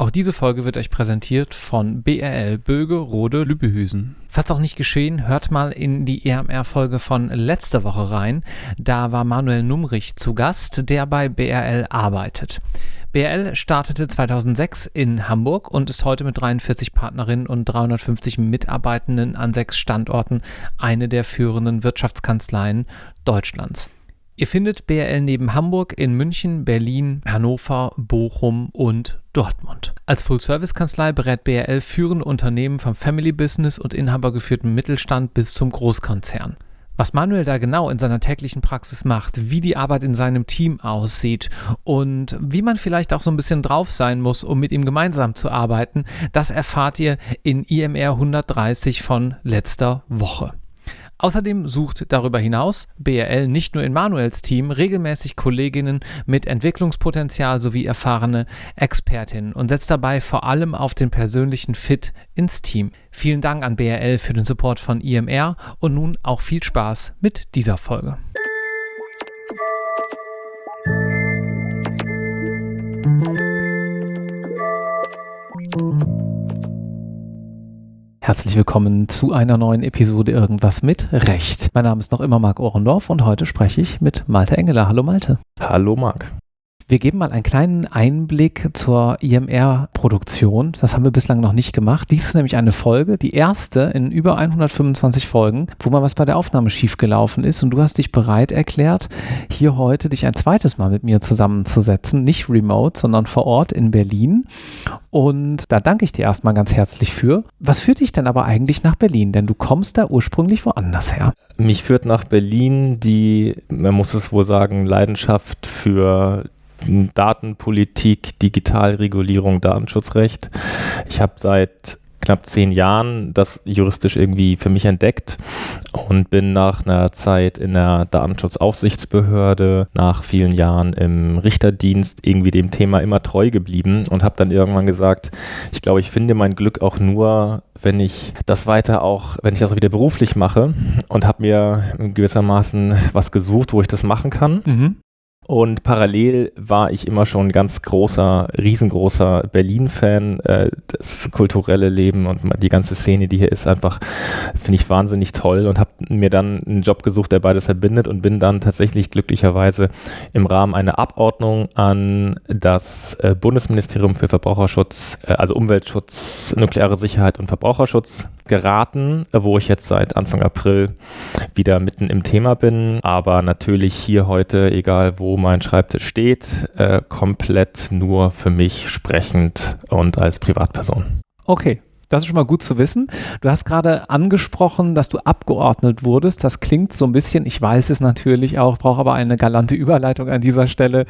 Auch diese Folge wird euch präsentiert von BRL Böge Rode Lübbehüsen. Falls auch nicht geschehen, hört mal in die EMR-Folge von letzter Woche rein. Da war Manuel Numrich zu Gast, der bei BRL arbeitet. BRL startete 2006 in Hamburg und ist heute mit 43 Partnerinnen und 350 Mitarbeitenden an sechs Standorten eine der führenden Wirtschaftskanzleien Deutschlands. Ihr findet BRL neben Hamburg in München, Berlin, Hannover, Bochum und Dortmund. Als Full-Service-Kanzlei berät BRL führende Unternehmen vom Family-Business und inhabergeführten Mittelstand bis zum Großkonzern. Was Manuel da genau in seiner täglichen Praxis macht, wie die Arbeit in seinem Team aussieht und wie man vielleicht auch so ein bisschen drauf sein muss, um mit ihm gemeinsam zu arbeiten, das erfahrt ihr in IMR 130 von letzter Woche. Außerdem sucht darüber hinaus BRL nicht nur in Manuels Team regelmäßig Kolleginnen mit Entwicklungspotenzial sowie erfahrene Expertinnen und setzt dabei vor allem auf den persönlichen Fit ins Team. Vielen Dank an BRL für den Support von IMR und nun auch viel Spaß mit dieser Folge. Musik Herzlich willkommen zu einer neuen Episode Irgendwas mit Recht. Mein Name ist noch immer Marc Ohrendorf und heute spreche ich mit Malte Engeler. Hallo Malte. Hallo Marc. Wir geben mal einen kleinen Einblick zur IMR-Produktion. Das haben wir bislang noch nicht gemacht. Dies ist nämlich eine Folge, die erste in über 125 Folgen, wo mal was bei der Aufnahme schiefgelaufen ist. Und du hast dich bereit erklärt, hier heute dich ein zweites Mal mit mir zusammenzusetzen. Nicht remote, sondern vor Ort in Berlin. Und da danke ich dir erstmal ganz herzlich für. Was führt dich denn aber eigentlich nach Berlin? Denn du kommst da ursprünglich woanders her. Mich führt nach Berlin die, man muss es wohl sagen, Leidenschaft für Datenpolitik, Digitalregulierung, Datenschutzrecht. Ich habe seit knapp zehn Jahren das juristisch irgendwie für mich entdeckt und bin nach einer Zeit in der Datenschutzaufsichtsbehörde, nach vielen Jahren im Richterdienst irgendwie dem Thema immer treu geblieben und habe dann irgendwann gesagt, ich glaube, ich finde mein Glück auch nur, wenn ich das weiter auch, wenn ich das auch wieder beruflich mache und habe mir gewissermaßen was gesucht, wo ich das machen kann. Mhm. Und parallel war ich immer schon ganz großer, riesengroßer Berlin-Fan. Äh, das kulturelle Leben und die ganze Szene, die hier ist, einfach, finde ich wahnsinnig toll und habe mir dann einen Job gesucht, der beides verbindet und bin dann tatsächlich glücklicherweise im Rahmen einer Abordnung an das äh, Bundesministerium für Verbraucherschutz, äh, also Umweltschutz, nukleare Sicherheit und Verbraucherschutz geraten, wo ich jetzt seit Anfang April wieder mitten im Thema bin. Aber natürlich hier heute, egal wo mein Schreibtisch steht, äh, komplett nur für mich sprechend und als Privatperson. Okay, das ist schon mal gut zu wissen. Du hast gerade angesprochen, dass du abgeordnet wurdest. Das klingt so ein bisschen, ich weiß es natürlich auch, brauche aber eine galante Überleitung an dieser Stelle,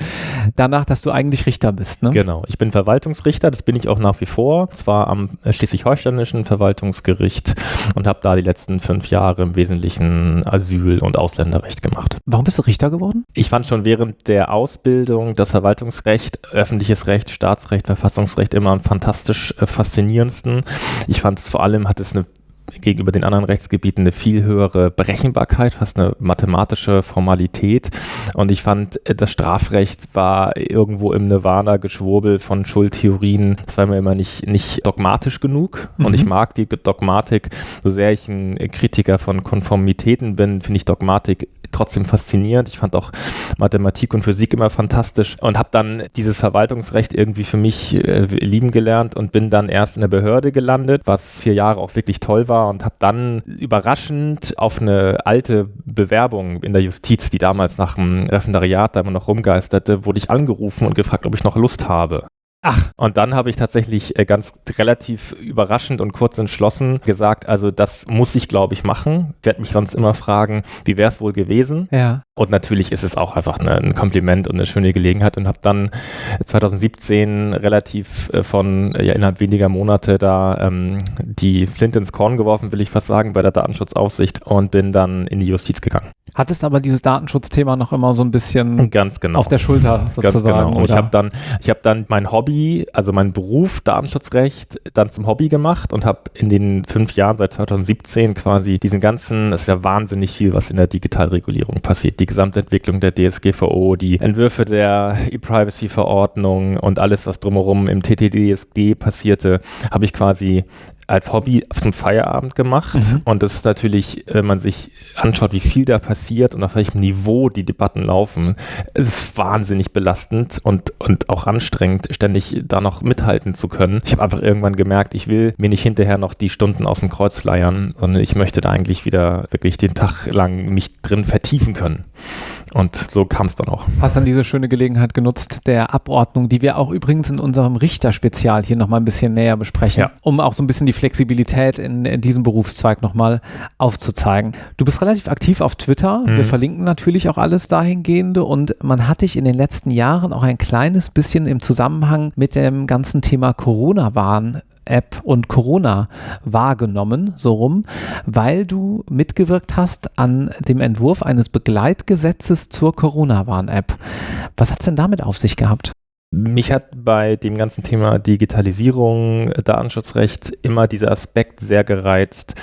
danach, dass du eigentlich Richter bist. Ne? Genau, ich bin Verwaltungsrichter, das bin ich auch nach wie vor. Zwar am schleswig-holsteinischen Verwaltungsgericht und habe da die letzten fünf Jahre im Wesentlichen Asyl- und Ausländerrecht gemacht. Warum bist du Richter geworden? Ich fand schon während der Ausbildung das Verwaltungsrecht, öffentliches Recht, Staatsrecht, Verfassungsrecht immer am fantastisch äh, faszinierendsten. Ich fand es vor allem, hat es eine gegenüber den anderen Rechtsgebieten eine viel höhere Berechenbarkeit, fast eine mathematische Formalität. Und ich fand, das Strafrecht war irgendwo im Nirvana-Geschwurbel von Schuldtheorien. Das war mir immer nicht, nicht dogmatisch genug. Mhm. Und ich mag die Dogmatik, so sehr ich ein Kritiker von Konformitäten bin, finde ich Dogmatik trotzdem faszinierend. Ich fand auch Mathematik und Physik immer fantastisch und habe dann dieses Verwaltungsrecht irgendwie für mich äh, lieben gelernt und bin dann erst in der Behörde gelandet, was vier Jahre auch wirklich toll war und habe dann überraschend auf eine alte Bewerbung in der Justiz, die damals nach dem Referendariat da immer noch rumgeisterte, wurde ich angerufen und gefragt, ob ich noch Lust habe. Ach. Und dann habe ich tatsächlich äh, ganz relativ überraschend und kurz entschlossen gesagt, also das muss ich, glaube ich, machen. Ich werde mich sonst immer fragen, wie wäre es wohl gewesen? Ja. Und natürlich ist es auch einfach eine, ein Kompliment und eine schöne Gelegenheit und habe dann 2017 relativ äh, von ja, innerhalb weniger Monate da ähm, die Flint ins Korn geworfen, will ich fast sagen, bei der Datenschutzaufsicht und bin dann in die Justiz gegangen. Hattest aber dieses Datenschutzthema noch immer so ein bisschen ganz genau. auf der Schulter sozusagen. Ganz genau. Und ich habe dann, ich habe dann mein Hobby Hobby, also mein Beruf Datenschutzrecht, dann zum Hobby gemacht und habe in den fünf Jahren seit 2017 quasi diesen ganzen, es ist ja wahnsinnig viel, was in der Digitalregulierung passiert. Die Gesamtentwicklung der DSGVO, die Entwürfe der E-Privacy-Verordnung und alles, was drumherum im TTDSG passierte, habe ich quasi als Hobby zum Feierabend gemacht. Mhm. Und das ist natürlich, wenn man sich anschaut, wie viel da passiert und auf welchem Niveau die Debatten laufen, es ist wahnsinnig belastend und, und auch anstrengend, ständig da noch mithalten zu können. Ich habe einfach irgendwann gemerkt, ich will mir nicht hinterher noch die Stunden aus dem Kreuz leiern, sondern ich möchte da eigentlich wieder wirklich den Tag lang mich drin vertiefen können. Und so kam es dann auch. Hast dann diese schöne Gelegenheit genutzt, der Abordnung, die wir auch übrigens in unserem Richterspezial hier nochmal ein bisschen näher besprechen, ja. um auch so ein bisschen die Flexibilität in, in diesem Berufszweig nochmal aufzuzeigen. Du bist relativ aktiv auf Twitter. Mhm. Wir verlinken natürlich auch alles dahingehende und man hat dich in den letzten Jahren auch ein kleines bisschen im Zusammenhang mit dem ganzen Thema Corona-Warn App und Corona wahrgenommen, so rum, weil du mitgewirkt hast an dem Entwurf eines Begleitgesetzes zur Corona-Warn-App. Was hat es denn damit auf sich gehabt? Mich hat bei dem ganzen Thema Digitalisierung, Datenschutzrecht immer dieser Aspekt sehr gereizt,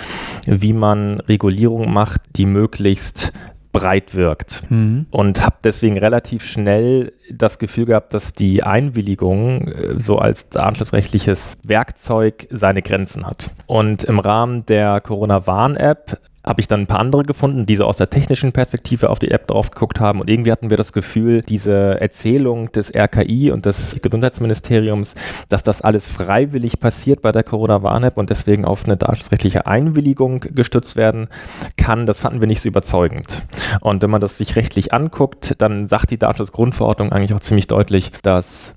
wie man Regulierung macht, die möglichst breit wirkt. Mhm. Und habe deswegen relativ schnell das Gefühl gehabt, dass die Einwilligung äh, so als anschlussrechtliches Werkzeug seine Grenzen hat. Und im Rahmen der Corona-Warn-App habe ich dann ein paar andere gefunden, die so aus der technischen Perspektive auf die App drauf geguckt haben. Und irgendwie hatten wir das Gefühl, diese Erzählung des RKI und des Gesundheitsministeriums, dass das alles freiwillig passiert bei der Corona-Warn-App und deswegen auf eine datenschutzrechtliche Einwilligung gestützt werden kann, das fanden wir nicht so überzeugend. Und wenn man das sich rechtlich anguckt, dann sagt die Datenschutzgrundverordnung eigentlich auch ziemlich deutlich, dass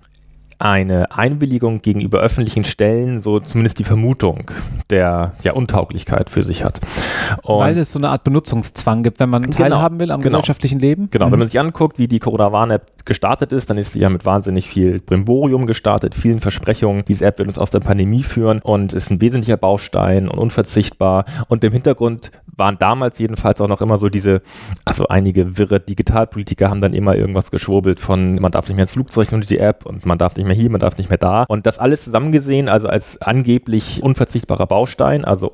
eine Einwilligung gegenüber öffentlichen Stellen so zumindest die Vermutung der ja, Untauglichkeit für sich hat. Und Weil es so eine Art Benutzungszwang gibt, wenn man genau, teilhaben will am genau, gesellschaftlichen Leben? Genau, mhm. wenn man sich anguckt, wie die Corona-Warn-App gestartet ist, dann ist sie ja mit wahnsinnig viel Brimborium gestartet, vielen Versprechungen. Diese App wird uns aus der Pandemie führen und ist ein wesentlicher Baustein und unverzichtbar. Und im Hintergrund waren damals jedenfalls auch noch immer so diese, also einige wirre Digitalpolitiker haben dann immer irgendwas geschwurbelt von, man darf nicht mehr ins Flugzeug nur die App und man darf nicht mehr hier, man darf nicht mehr da. Und das alles zusammengesehen, also als angeblich unverzichtbarer Baustein, also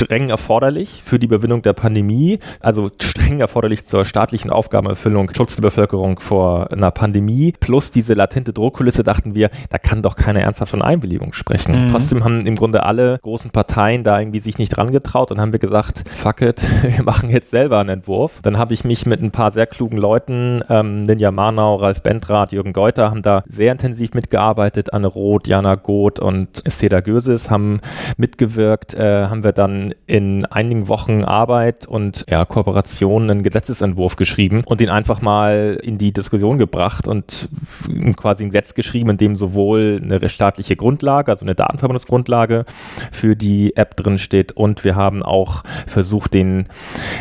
streng erforderlich für die Überwindung der Pandemie, also streng erforderlich zur staatlichen Aufgabenerfüllung, Schutz der Bevölkerung vor einer Pandemie, plus diese latente Druckkulisse, dachten wir, da kann doch keiner ernsthaft von Einwilligung sprechen. Mhm. Trotzdem haben im Grunde alle großen Parteien da irgendwie sich nicht dran getraut und haben wir gesagt, fuck it, wir machen jetzt selber einen Entwurf. Dann habe ich mich mit ein paar sehr klugen Leuten, ähm, Ninja Marnau, Ralf Bendrath, Jürgen Geuter, haben da sehr intensiv mitgearbeitet. Anne Roth, Jana Goth und Seda Göses haben mitgewirkt, äh, haben wir dann in einigen Wochen Arbeit und ja, Kooperation einen Gesetzesentwurf geschrieben und den einfach mal in die Diskussion gebracht und quasi ein Gesetz geschrieben, in dem sowohl eine staatliche Grundlage, also eine Datenverbindungsgrundlage für die App drin steht und wir haben auch versucht, den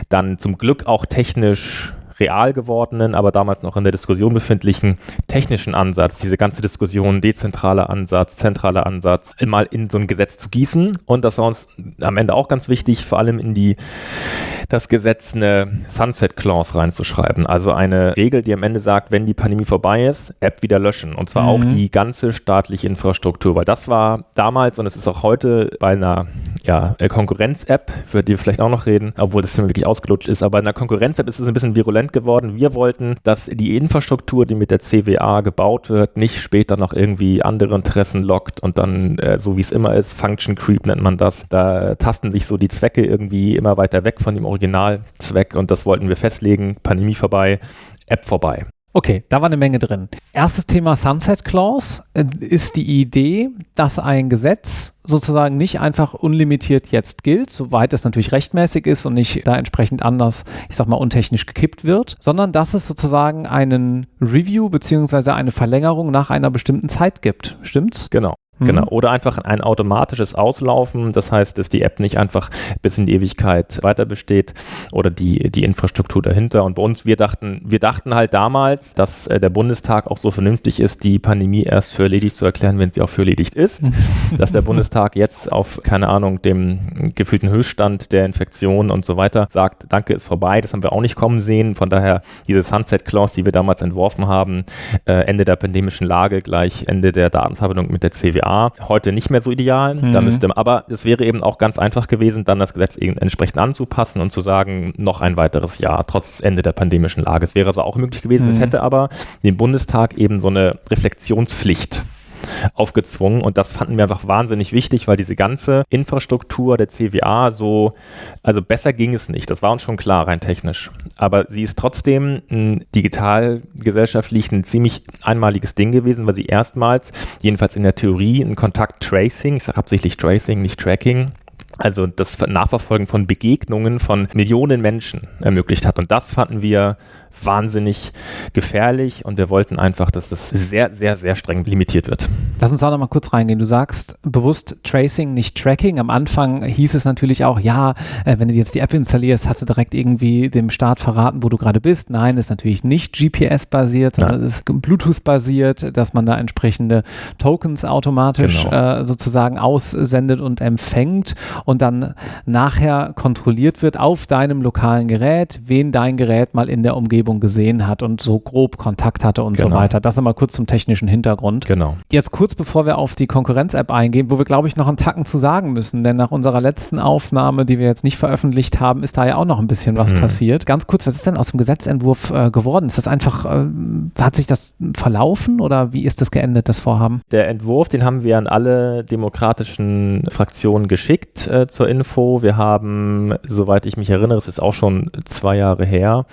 dann zum Glück auch technisch real gewordenen, aber damals noch in der Diskussion befindlichen technischen Ansatz, diese ganze Diskussion, dezentraler Ansatz, zentraler Ansatz, mal in so ein Gesetz zu gießen. Und das war uns am Ende auch ganz wichtig, vor allem in die das Gesetz eine Sunset Clause reinzuschreiben. Also eine Regel, die am Ende sagt, wenn die Pandemie vorbei ist, App wieder löschen. Und zwar mhm. auch die ganze staatliche Infrastruktur. Weil das war damals und es ist auch heute bei einer ja, Konkurrenz-App, für die wir vielleicht auch noch reden, obwohl das Thema wirklich ausgelutscht ist, aber bei einer Konkurrenz-App ist es ein bisschen virulent geworden. Wir wollten, dass die Infrastruktur, die mit der CWA gebaut wird, nicht später noch irgendwie andere Interessen lockt und dann, äh, so wie es immer ist, Function Creep nennt man das. Da tasten sich so die Zwecke irgendwie immer weiter weg von dem Originalzweck und das wollten wir festlegen. Pandemie vorbei, App vorbei. Okay, da war eine Menge drin. Erstes Thema Sunset Clause äh, ist die Idee, dass ein Gesetz sozusagen nicht einfach unlimitiert jetzt gilt, soweit es natürlich rechtmäßig ist und nicht da entsprechend anders, ich sag mal, untechnisch gekippt wird, sondern dass es sozusagen einen Review beziehungsweise eine Verlängerung nach einer bestimmten Zeit gibt. Stimmt's? Genau. Genau. Mhm. Oder einfach ein automatisches Auslaufen. Das heißt, dass die App nicht einfach bis in die Ewigkeit weiter besteht oder die, die Infrastruktur dahinter. Und bei uns, wir dachten, wir dachten halt damals, dass äh, der Bundestag auch so vernünftig ist, die Pandemie erst für erledigt zu erklären, wenn sie auch für erledigt ist. dass der Bundestag jetzt auf, keine Ahnung, dem gefühlten Höchststand der Infektion und so weiter sagt, danke, ist vorbei. Das haben wir auch nicht kommen sehen. Von daher diese Sunset Clause, die wir damals entworfen haben, äh, Ende der pandemischen Lage gleich Ende der Datenverbindung mit der CWA, heute nicht mehr so ideal. Mhm. Da müsste, aber es wäre eben auch ganz einfach gewesen, dann das Gesetz entsprechend anzupassen und zu sagen, noch ein weiteres Jahr, trotz Ende der pandemischen Lage. Es wäre also auch möglich gewesen. Mhm. Es hätte aber dem Bundestag eben so eine Reflexionspflicht aufgezwungen und das fanden wir einfach wahnsinnig wichtig, weil diese ganze Infrastruktur der CWA so, also besser ging es nicht, das war uns schon klar, rein technisch. Aber sie ist trotzdem ein digitalgesellschaftlich ein ziemlich einmaliges Ding gewesen, weil sie erstmals, jedenfalls in der Theorie, ein Kontakt-Tracing, ich sage absichtlich Tracing, nicht Tracking, also das Nachverfolgen von Begegnungen von Millionen Menschen ermöglicht hat. Und das fanden wir wahnsinnig gefährlich und wir wollten einfach, dass das sehr, sehr, sehr streng limitiert wird. Lass uns da noch mal kurz reingehen. Du sagst bewusst Tracing, nicht Tracking. Am Anfang hieß es natürlich auch, ja, äh, wenn du jetzt die App installierst, hast du direkt irgendwie dem Staat verraten, wo du gerade bist. Nein, ist natürlich nicht GPS-basiert, sondern es ist Bluetooth-basiert, dass man da entsprechende Tokens automatisch genau. äh, sozusagen aussendet und empfängt und dann nachher kontrolliert wird auf deinem lokalen Gerät, wen dein Gerät mal in der Umgebung Umgebung gesehen hat und so grob Kontakt hatte und genau. so weiter. Das nochmal kurz zum technischen Hintergrund. Genau. Jetzt kurz bevor wir auf die Konkurrenz-App eingehen, wo wir, glaube ich, noch einen Tacken zu sagen müssen, denn nach unserer letzten Aufnahme, die wir jetzt nicht veröffentlicht haben, ist da ja auch noch ein bisschen was mhm. passiert. Ganz kurz, was ist denn aus dem Gesetzentwurf äh, geworden? Ist das einfach, äh, hat sich das verlaufen oder wie ist das geendet, das Vorhaben? Der Entwurf, den haben wir an alle demokratischen Fraktionen geschickt äh, zur Info. Wir haben, soweit ich mich erinnere, es ist auch schon zwei Jahre her,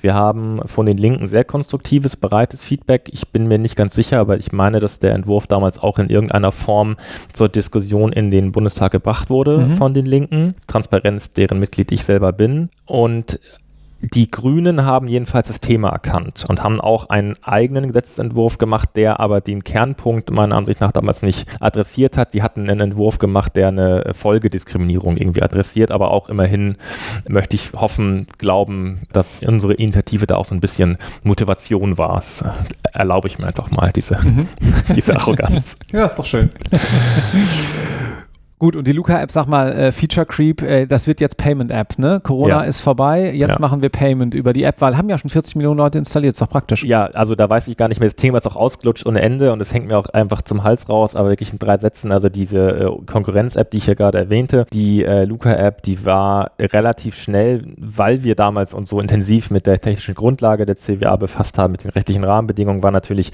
wir haben haben von den Linken sehr konstruktives, breites Feedback. Ich bin mir nicht ganz sicher, aber ich meine, dass der Entwurf damals auch in irgendeiner Form zur Diskussion in den Bundestag gebracht wurde mhm. von den Linken. Transparenz, deren Mitglied ich selber bin. Und die Grünen haben jedenfalls das Thema erkannt und haben auch einen eigenen Gesetzentwurf gemacht, der aber den Kernpunkt meiner Ansicht nach damals nicht adressiert hat. Die hatten einen Entwurf gemacht, der eine Folgediskriminierung irgendwie adressiert, aber auch immerhin möchte ich hoffen, glauben, dass unsere Initiative da auch so ein bisschen Motivation war. Das erlaube ich mir einfach mal, diese, mhm. diese Arroganz. ja, ist doch schön. Gut, und die Luca-App, sag mal, äh, Feature Creep, äh, das wird jetzt Payment-App, ne? Corona ja. ist vorbei, jetzt ja. machen wir Payment über die App, weil haben ja schon 40 Millionen Leute installiert, ist doch praktisch. Ja, also da weiß ich gar nicht mehr, das Thema ist auch ausgelutscht ohne Ende und es hängt mir auch einfach zum Hals raus, aber wirklich in drei Sätzen, also diese äh, Konkurrenz-App, die ich ja gerade erwähnte, die äh, Luca-App, die war relativ schnell, weil wir damals uns so intensiv mit der technischen Grundlage der CWA befasst haben, mit den rechtlichen Rahmenbedingungen, war natürlich,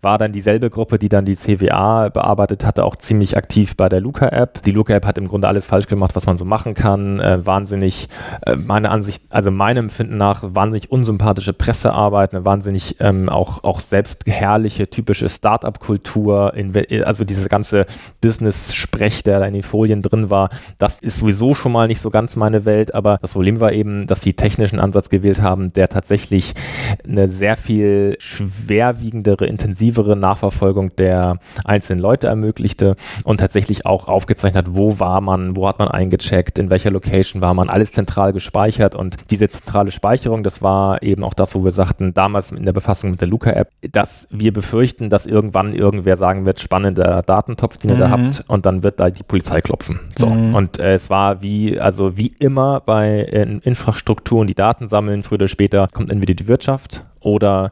war dann dieselbe Gruppe, die dann die CWA bearbeitet hatte, auch ziemlich aktiv bei der Luca-App die Luca-App hat im Grunde alles falsch gemacht, was man so machen kann. Äh, wahnsinnig, äh, meine Ansicht, also meinem Empfinden nach, wahnsinnig unsympathische Pressearbeit, eine wahnsinnig ähm, auch, auch selbstherrliche, typische Start-up-Kultur, also diese ganze Business-Sprech, der da in den Folien drin war, das ist sowieso schon mal nicht so ganz meine Welt, aber das Problem war eben, dass sie technischen Ansatz gewählt haben, der tatsächlich eine sehr viel schwerwiegendere, intensivere Nachverfolgung der einzelnen Leute ermöglichte und tatsächlich auch aufgezeichnet hat, wo war man, wo hat man eingecheckt, in welcher Location war man, alles zentral gespeichert und diese zentrale Speicherung, das war eben auch das, wo wir sagten, damals in der Befassung mit der Luca-App, dass wir befürchten, dass irgendwann irgendwer sagen wird, spannender Datentopf, den ihr mhm. da habt und dann wird da die Polizei klopfen. So. Mhm. Und äh, es war wie, also wie immer bei äh, Infrastrukturen, die Daten sammeln, früher oder später kommt entweder die Wirtschaft oder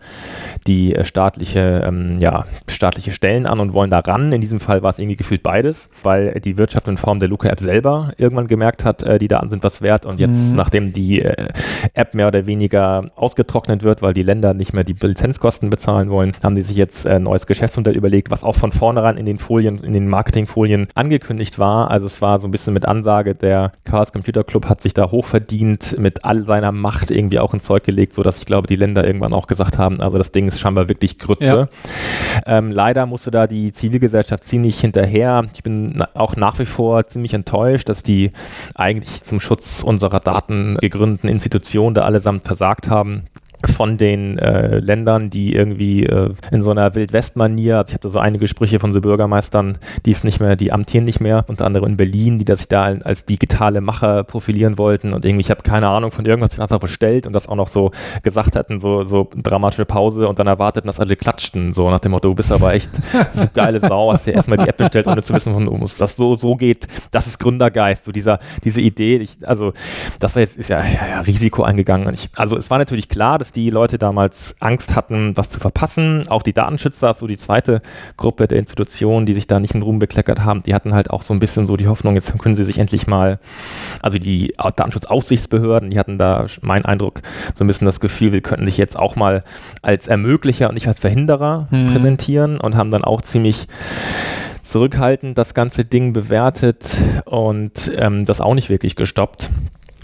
die äh, staatliche, ähm, ja, staatliche Stellen an und wollen da ran. In diesem Fall war es irgendwie gefühlt beides, weil die Wirtschaft in Form der Luca-App selber irgendwann gemerkt hat, äh, die Daten sind was wert und jetzt, mhm. nachdem die äh, App mehr oder weniger ausgetrocknet wird, weil die Länder nicht mehr die Lizenzkosten bezahlen wollen, haben die sich jetzt ein neues Geschäftsmodell überlegt, was auch von vornherein in den Folien, in den Marketingfolien angekündigt war. Also es war so ein bisschen mit Ansage, der Chaos Computer Club hat sich da hochverdient, mit all seiner Macht irgendwie auch ins Zeug gelegt, sodass ich glaube, die Länder irgendwann auch auch gesagt haben, also das Ding ist scheinbar wirklich Grütze. Ja. Ähm, leider musste da die Zivilgesellschaft ziemlich hinterher. Ich bin auch nach wie vor ziemlich enttäuscht, dass die eigentlich zum Schutz unserer Daten gegründeten Institutionen da allesamt versagt haben. Von den äh, Ländern, die irgendwie äh, in so einer Wildwest-Manier, also ich habe da so einige Sprüche von so Bürgermeistern, die es nicht mehr, die amtieren nicht mehr, unter anderem in Berlin, die das sich da als digitale Macher profilieren wollten. Und irgendwie, ich habe keine Ahnung von irgendwas, ich einfach bestellt und das auch noch so gesagt hatten, so, so dramatische Pause. Und dann erwarteten, dass alle klatschten, so nach dem Motto, du bist aber echt so geile Sau, hast dir erstmal die App bestellt, ohne zu wissen, wo das so, so geht, das ist Gründergeist, so dieser, diese Idee, ich, also das war jetzt, ist ja, ja, ja Risiko eingegangen. Ich, also es war natürlich klar, dass die Leute damals Angst hatten, was zu verpassen. Auch die Datenschützer, so die zweite Gruppe der Institutionen, die sich da nicht in Ruhm bekleckert haben, die hatten halt auch so ein bisschen so die Hoffnung, jetzt können sie sich endlich mal, also die Datenschutzaufsichtsbehörden, die hatten da, mein Eindruck, so ein bisschen das Gefühl, wir könnten sich jetzt auch mal als Ermöglicher und nicht als Verhinderer hm. präsentieren und haben dann auch ziemlich zurückhaltend das ganze Ding bewertet und ähm, das auch nicht wirklich gestoppt.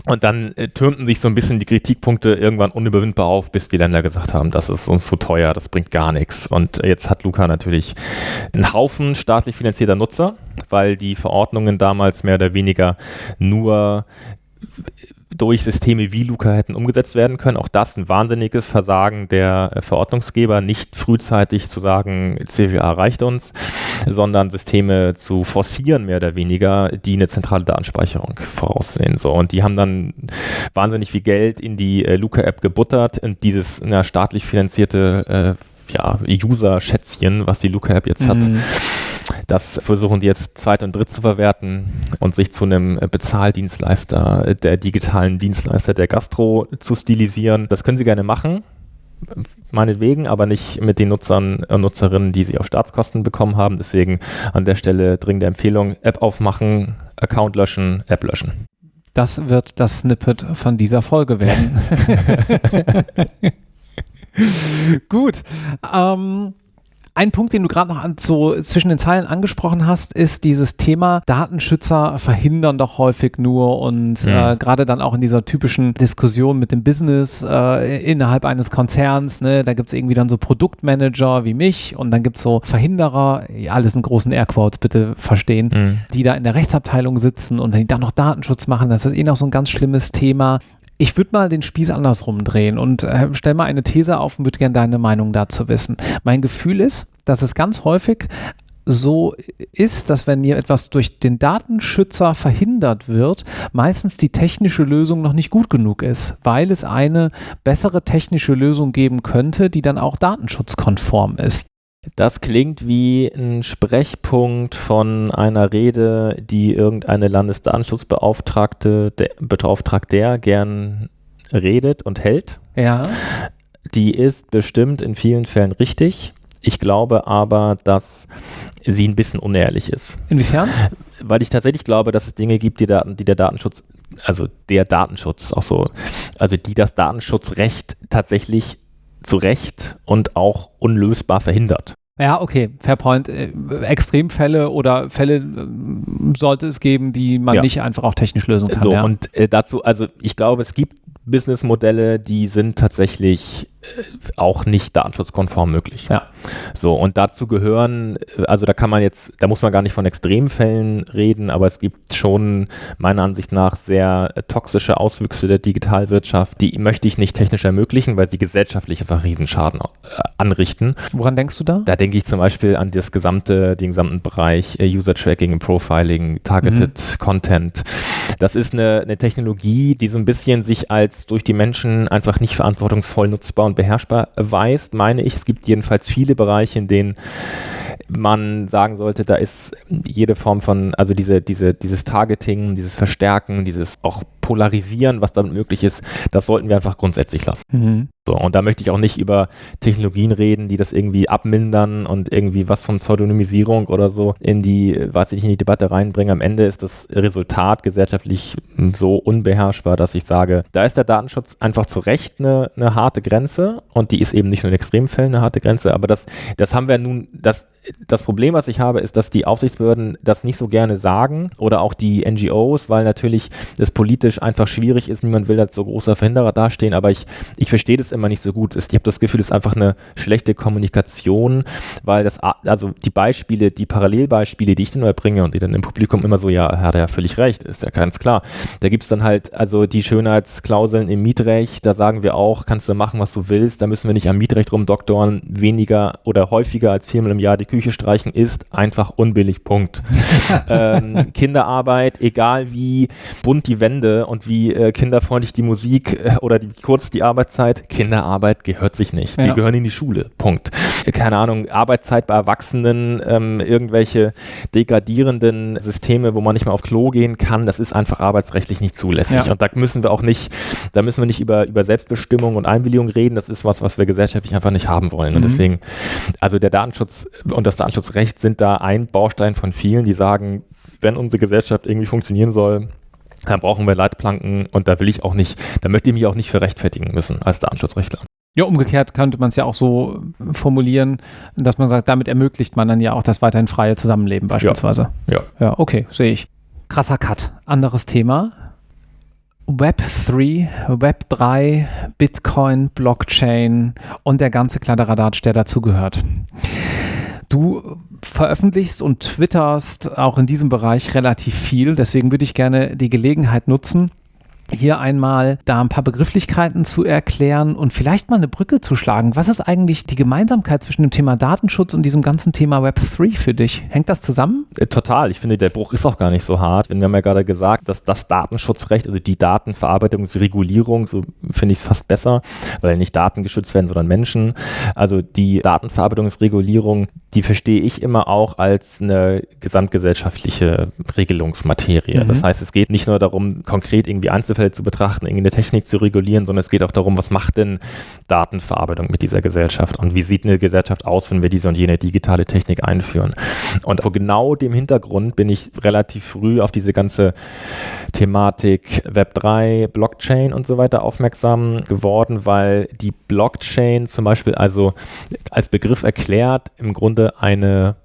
Und dann äh, türmten sich so ein bisschen die Kritikpunkte irgendwann unüberwindbar auf, bis die Länder gesagt haben, das ist uns zu teuer, das bringt gar nichts. Und äh, jetzt hat Luca natürlich einen Haufen staatlich finanzierter Nutzer, weil die Verordnungen damals mehr oder weniger nur durch Systeme wie Luca hätten umgesetzt werden können. Auch das ein wahnsinniges Versagen der äh, Verordnungsgeber, nicht frühzeitig zu sagen, CWA reicht uns, sondern Systeme zu forcieren, mehr oder weniger, die eine zentrale Datenspeicherung voraussehen. So. Und die haben dann wahnsinnig viel Geld in die äh, Luca-App gebuttert und dieses na, staatlich finanzierte äh, ja, User-Schätzchen, was die Luca-App jetzt mhm. hat, das versuchen die jetzt zweit und dritt zu verwerten und sich zu einem Bezahldienstleister, der digitalen Dienstleister der Gastro zu stilisieren. Das können sie gerne machen meinetwegen, aber nicht mit den Nutzern und Nutzerinnen, die sie auf Staatskosten bekommen haben. Deswegen an der Stelle dringende Empfehlung, App aufmachen, Account löschen, App löschen. Das wird das Snippet von dieser Folge werden. Gut. Ähm, ein Punkt, den du gerade noch an, so zwischen den Zeilen angesprochen hast, ist dieses Thema Datenschützer verhindern doch häufig nur und mhm. äh, gerade dann auch in dieser typischen Diskussion mit dem Business äh, innerhalb eines Konzerns, ne, da gibt es irgendwie dann so Produktmanager wie mich und dann gibt es so Verhinderer, ja, alles in großen Airquotes bitte verstehen, mhm. die da in der Rechtsabteilung sitzen und dann noch Datenschutz machen. Das ist eh noch so ein ganz schlimmes Thema. Ich würde mal den Spieß andersrum drehen und äh, stell mal eine These auf und würde gerne deine Meinung dazu wissen. Mein Gefühl ist, dass es ganz häufig so ist, dass wenn hier etwas durch den Datenschützer verhindert wird, meistens die technische Lösung noch nicht gut genug ist, weil es eine bessere technische Lösung geben könnte, die dann auch datenschutzkonform ist. Das klingt wie ein Sprechpunkt von einer Rede, die irgendeine Landesdatenschutzbeauftragte, der, Beauftragter gern redet und hält. Ja. Die ist bestimmt in vielen Fällen richtig. Ich glaube aber, dass sie ein bisschen unehrlich ist. Inwiefern? Weil ich tatsächlich glaube, dass es Dinge gibt, die, Daten, die der Datenschutz, also der Datenschutz auch so, also die das Datenschutzrecht tatsächlich zu Recht und auch unlösbar verhindert. Ja, okay, fair point. Äh, Extremfälle oder Fälle äh, sollte es geben, die man ja. nicht einfach auch technisch lösen kann. So, ja. und äh, dazu, also ich glaube, es gibt Businessmodelle, die sind tatsächlich auch nicht datenschutzkonform möglich. Ja. So, und dazu gehören, also da kann man jetzt, da muss man gar nicht von Extremfällen reden, aber es gibt schon meiner Ansicht nach sehr toxische Auswüchse der Digitalwirtschaft, die möchte ich nicht technisch ermöglichen, weil sie gesellschaftlich einfach Riesenschaden äh, anrichten. Woran denkst du da? Da denke ich zum Beispiel an das gesamte, den gesamten Bereich äh, User Tracking, Profiling, Targeted mhm. Content. Das ist eine, eine Technologie, die so ein bisschen sich als durch die Menschen einfach nicht verantwortungsvoll nutzbar und beherrschbar weist, meine ich. Es gibt jedenfalls viele Bereiche, in denen man sagen sollte, da ist jede Form von, also diese, diese, dieses Targeting, dieses Verstärken, dieses auch Polarisieren, was damit möglich ist, das sollten wir einfach grundsätzlich lassen. Mhm. So, und da möchte ich auch nicht über Technologien reden, die das irgendwie abmindern und irgendwie was von Pseudonymisierung oder so in die, weiß ich nicht, in die Debatte reinbringen. Am Ende ist das Resultat gesellschaftlich so unbeherrschbar, dass ich sage, da ist der Datenschutz einfach zu Recht eine, eine harte Grenze und die ist eben nicht nur in Extremfällen eine harte Grenze, aber das, das haben wir nun, das, das Problem, was ich habe, ist, dass die Aufsichtsbehörden das nicht so gerne sagen oder auch die NGOs, weil natürlich das politisch einfach schwierig ist. Niemand will als so großer Verhinderer dastehen, aber ich, ich verstehe das immer nicht so gut ist. Ich habe das Gefühl, es ist einfach eine schlechte Kommunikation, weil das, also die Beispiele, die Parallelbeispiele, die ich dann immer bringe und die dann im Publikum immer so, ja, hat er ja völlig recht, ist ja ganz klar. Da gibt es dann halt, also die Schönheitsklauseln im Mietrecht, da sagen wir auch, kannst du machen, was du willst, da müssen wir nicht am Mietrecht rumdoktoren, weniger oder häufiger als viermal im Jahr die Küche streichen ist einfach unbillig, Punkt. ähm, Kinderarbeit, egal wie bunt die Wände und wie äh, kinderfreundlich die Musik äh, oder die, kurz die Arbeitszeit, Kinderarbeit gehört sich nicht. Die gehören in die Schule. Punkt. Keine Ahnung, Arbeitszeit bei Erwachsenen, ähm, irgendwelche degradierenden Systeme, wo man nicht mehr auf Klo gehen kann, das ist einfach arbeitsrechtlich nicht zulässig. Ja. Und da müssen wir auch nicht, da müssen wir nicht über, über Selbstbestimmung und Einwilligung reden. Das ist was, was wir gesellschaftlich einfach nicht haben wollen. Mhm. Und deswegen, also der Datenschutz und das Datenschutzrecht sind da ein Baustein von vielen, die sagen, wenn unsere Gesellschaft irgendwie funktionieren soll, dann brauchen wir Leitplanken und da will ich auch nicht, da möchte ich mich auch nicht für rechtfertigen müssen als Datenschutzrechtler. Ja, umgekehrt könnte man es ja auch so formulieren, dass man sagt, damit ermöglicht man dann ja auch das weiterhin freie Zusammenleben beispielsweise. Ja. Ja, ja okay, sehe ich. Krasser Cut. Anderes Thema. Web 3, Web 3, Bitcoin, Blockchain und der ganze Kladderadatsch, der dazugehört. Du veröffentlichst und twitterst auch in diesem Bereich relativ viel. Deswegen würde ich gerne die Gelegenheit nutzen, hier einmal da ein paar Begrifflichkeiten zu erklären und vielleicht mal eine Brücke zu schlagen. Was ist eigentlich die Gemeinsamkeit zwischen dem Thema Datenschutz und diesem ganzen Thema Web3 für dich? Hängt das zusammen? Äh, total. Ich finde, der Bruch ist auch gar nicht so hart. Wir haben ja gerade gesagt, dass das Datenschutzrecht, also die Datenverarbeitungsregulierung, so finde ich es fast besser, weil nicht Daten geschützt werden, sondern Menschen. Also die Datenverarbeitungsregulierung, die verstehe ich immer auch als eine gesamtgesellschaftliche Regelungsmaterie. Mhm. Das heißt, es geht nicht nur darum, konkret irgendwie Einzelfälle zu betrachten, irgendeine Technik zu regulieren, sondern es geht auch darum, was macht denn Datenverarbeitung mit dieser Gesellschaft und wie sieht eine Gesellschaft aus, wenn wir diese und jene digitale Technik einführen. Und vor genau dem Hintergrund bin ich relativ früh auf diese ganze Thematik Web3, Blockchain und so weiter aufmerksam geworden, weil die Blockchain zum Beispiel also als Begriff erklärt im Grunde eine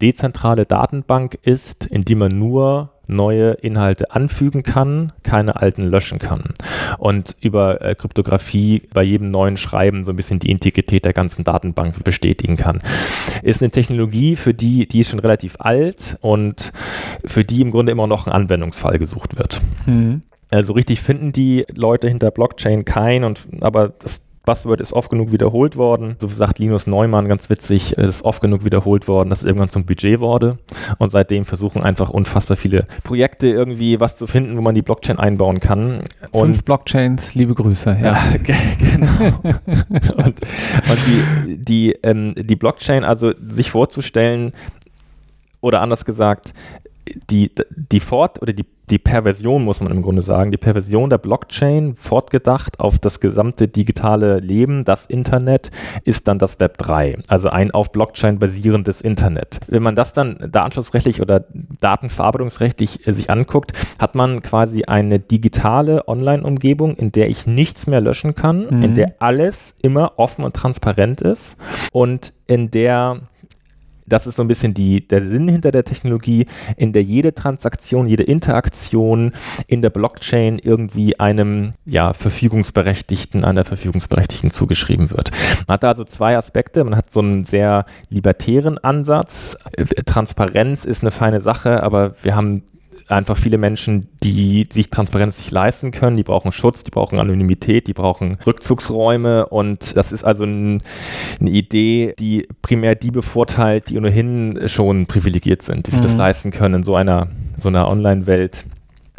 dezentrale Datenbank ist, in die man nur neue Inhalte anfügen kann, keine alten löschen kann. Und über äh, Kryptographie bei jedem neuen Schreiben so ein bisschen die Integrität der ganzen Datenbank bestätigen kann. Ist eine Technologie, für die, die ist schon relativ alt und für die im Grunde immer noch ein Anwendungsfall gesucht wird. Mhm. Also richtig finden die Leute hinter Blockchain kein und aber das Buzzword ist oft genug wiederholt worden. So sagt Linus Neumann ganz witzig, ist oft genug wiederholt worden, dass es irgendwann zum Budget wurde. Und seitdem versuchen einfach unfassbar viele Projekte irgendwie was zu finden, wo man die Blockchain einbauen kann. Und Fünf Blockchains, liebe Grüße. Ja, genau. und, und die, die, ähm, die Blockchain, also sich vorzustellen, oder anders gesagt, die, die Fort- oder die die Perversion, muss man im Grunde sagen, die Perversion der Blockchain, fortgedacht auf das gesamte digitale Leben, das Internet, ist dann das Web 3, also ein auf Blockchain basierendes Internet. Wenn man das dann datenschutzrechtlich oder datenverarbeitungsrechtlich äh, sich anguckt, hat man quasi eine digitale Online-Umgebung, in der ich nichts mehr löschen kann, mhm. in der alles immer offen und transparent ist und in der das ist so ein bisschen die, der Sinn hinter der Technologie, in der jede Transaktion, jede Interaktion in der Blockchain irgendwie einem ja, Verfügungsberechtigten, einer Verfügungsberechtigten zugeschrieben wird. Man hat da also zwei Aspekte. Man hat so einen sehr libertären Ansatz. Transparenz ist eine feine Sache, aber wir haben einfach viele Menschen, die sich Transparenz nicht leisten können, die brauchen Schutz, die brauchen Anonymität, die brauchen Rückzugsräume. Und das ist also ein, eine Idee, die primär die bevorteilt, die ohnehin schon privilegiert sind, die sich mhm. das leisten können in so einer, so einer Online-Welt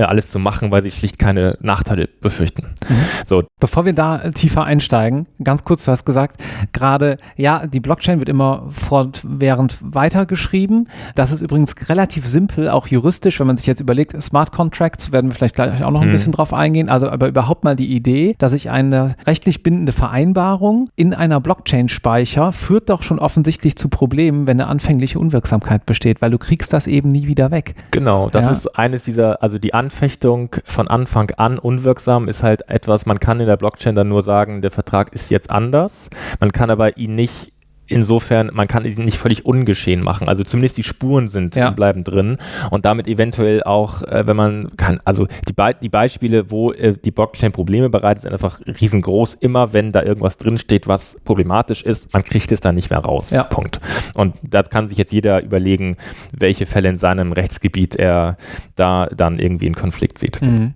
alles zu machen, weil sie schlicht keine Nachteile befürchten. Mhm. So. Bevor wir da tiefer einsteigen, ganz kurz, du hast gesagt, gerade, ja, die Blockchain wird immer fortwährend weitergeschrieben. Das ist übrigens relativ simpel, auch juristisch, wenn man sich jetzt überlegt, Smart Contracts, werden wir vielleicht gleich auch noch ein mhm. bisschen drauf eingehen. Also aber überhaupt mal die Idee, dass ich eine rechtlich bindende Vereinbarung in einer Blockchain speichere, führt doch schon offensichtlich zu Problemen, wenn eine anfängliche Unwirksamkeit besteht, weil du kriegst das eben nie wieder weg. Genau, das ja. ist eines dieser, also die An Anfechtung von Anfang an unwirksam ist halt etwas, man kann in der Blockchain dann nur sagen, der Vertrag ist jetzt anders. Man kann aber ihn nicht insofern, man kann ihn nicht völlig ungeschehen machen. Also zumindest die Spuren sind ja. bleiben drin und damit eventuell auch, äh, wenn man kann, also die, Be die Beispiele, wo äh, die Blockchain Probleme bereitet, sind einfach riesengroß. Immer wenn da irgendwas drinsteht, was problematisch ist, man kriegt es dann nicht mehr raus. Ja. Punkt. Und da kann sich jetzt jeder überlegen, welche Fälle in seinem Rechtsgebiet er da dann irgendwie in Konflikt sieht. Mhm.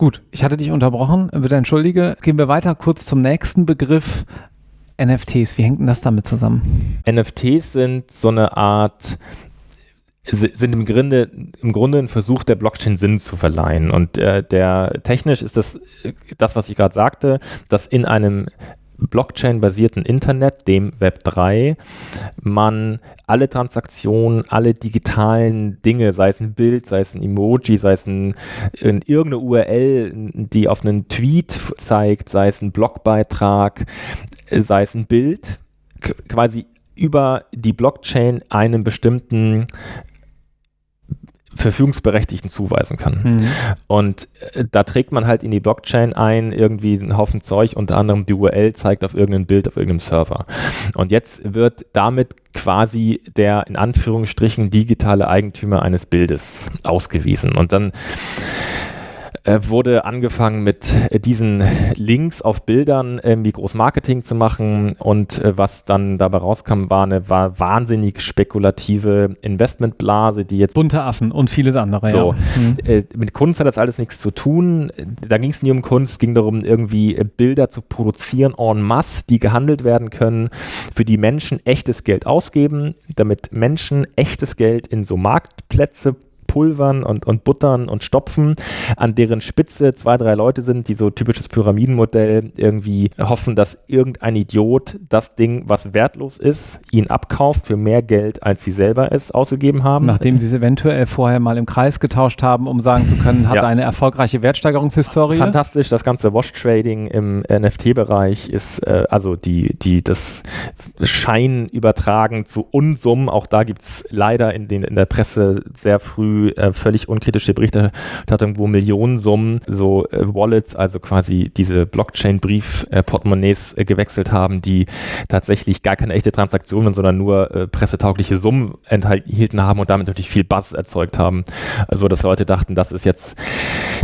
Gut, ich hatte dich unterbrochen, bitte entschuldige. Gehen wir weiter kurz zum nächsten Begriff. NFTs, wie hängt denn das damit zusammen? NFTs sind so eine Art sind im Grunde, im Grunde ein Versuch der Blockchain Sinn zu verleihen. Und äh, der technisch ist das, das, was ich gerade sagte, dass in einem Blockchain-basierten Internet, dem Web 3, man alle Transaktionen, alle digitalen Dinge, sei es ein Bild, sei es ein Emoji, sei es ein, ein irgendeine URL, die auf einen Tweet zeigt, sei es ein Blogbeitrag, sei es ein Bild, quasi über die Blockchain einen bestimmten Verfügungsberechtigten zuweisen kann. Mhm. Und äh, da trägt man halt in die Blockchain ein, irgendwie einen Haufen Zeug, unter anderem die URL zeigt auf irgendein Bild auf irgendeinem Server. Und jetzt wird damit quasi der in Anführungsstrichen digitale Eigentümer eines Bildes ausgewiesen. Und dann wurde angefangen mit äh, diesen Links auf Bildern irgendwie groß Marketing zu machen und äh, was dann dabei rauskam, war eine war wahnsinnig spekulative Investmentblase, die jetzt bunte Affen und vieles andere. So, ja. mhm. mit Kunst hat das alles nichts zu tun. Da ging es nie um Kunst, es ging darum, irgendwie Bilder zu produzieren en masse, die gehandelt werden können, für die Menschen echtes Geld ausgeben, damit Menschen echtes Geld in so Marktplätze pulvern und, und buttern und stopfen, an deren Spitze zwei, drei Leute sind, die so typisches Pyramidenmodell irgendwie hoffen, dass irgendein Idiot das Ding, was wertlos ist, ihn abkauft für mehr Geld, als sie selber es ausgegeben haben. Nachdem sie es eventuell vorher mal im Kreis getauscht haben, um sagen zu können, hat ja. eine erfolgreiche Wertsteigerungshistorie. Fantastisch, das ganze Wash-Trading im NFT-Bereich ist äh, also die, die, das Schein übertragen zu Unsummen. Auch da gibt es leider in, den, in der Presse sehr früh äh, völlig unkritische Berichterstattung, wo Millionensummen so äh, Wallets, also quasi diese Blockchain-Brief-Portemonnaies äh, gewechselt haben, die tatsächlich gar keine echte Transaktion, sondern nur äh, pressetaugliche Summen enthielten haben und damit natürlich viel Buzz erzeugt haben. Also dass Leute dachten, das ist jetzt